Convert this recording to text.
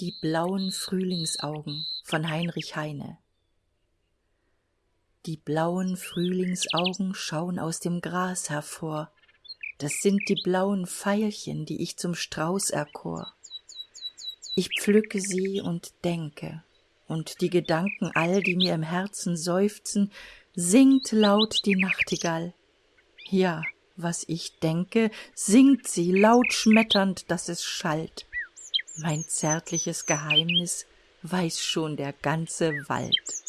Die blauen Frühlingsaugen von Heinrich Heine Die blauen Frühlingsaugen schaun aus dem Gras hervor, Das sind die blauen veilchen, die ich zum Strauß erkor. Ich pflücke sie und denke, und die Gedanken all, die mir im Herzen seufzen, Singt laut die Nachtigall. Ja, was ich denke, singt sie laut schmetternd, dass es schallt mein zärtliches geheimnis weiß schon der ganze wald